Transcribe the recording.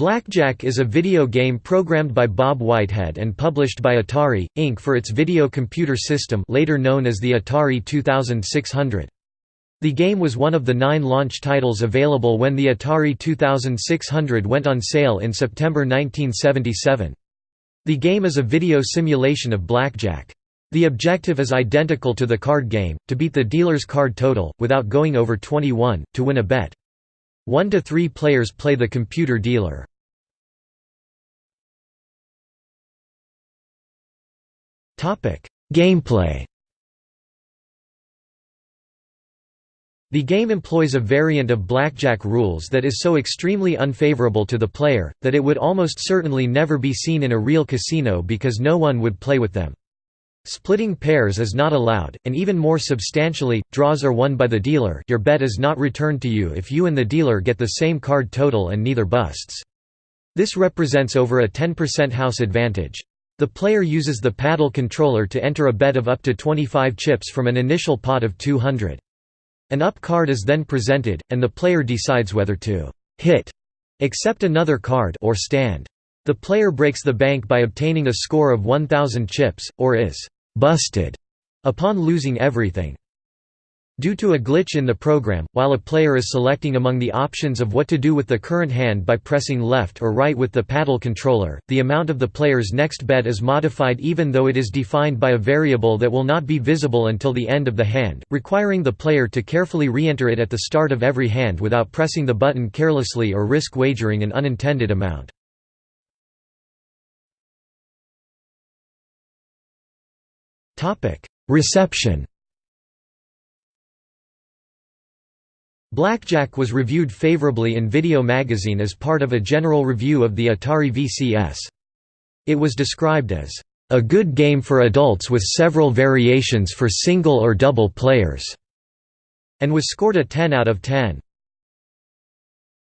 Blackjack is a video game programmed by Bob Whitehead and published by Atari, Inc. for its video computer system later known as the Atari 2600. The game was one of the nine launch titles available when the Atari 2600 went on sale in September 1977. The game is a video simulation of blackjack. The objective is identical to the card game, to beat the dealer's card total, without going over 21, to win a bet. One to three players play the computer dealer. Gameplay The game employs a variant of blackjack rules that is so extremely unfavorable to the player, that it would almost certainly never be seen in a real casino because no one would play with them. Splitting pairs is not allowed, and even more substantially, draws are won by the dealer your bet is not returned to you if you and the dealer get the same card total and neither busts. This represents over a 10% house advantage. The player uses the paddle controller to enter a bet of up to 25 chips from an initial pot of 200. An up card is then presented, and the player decides whether to hit, accept another card or stand. The player breaks the bank by obtaining a score of 1000 chips, or is «busted» upon losing everything. Due to a glitch in the program, while a player is selecting among the options of what to do with the current hand by pressing left or right with the paddle controller, the amount of the player's next bet is modified even though it is defined by a variable that will not be visible until the end of the hand, requiring the player to carefully re-enter it at the start of every hand without pressing the button carelessly or risk wagering an unintended amount. Reception Blackjack was reviewed favorably in Video Magazine as part of a general review of the Atari VCS. It was described as, "...a good game for adults with several variations for single or double players", and was scored a 10 out of 10.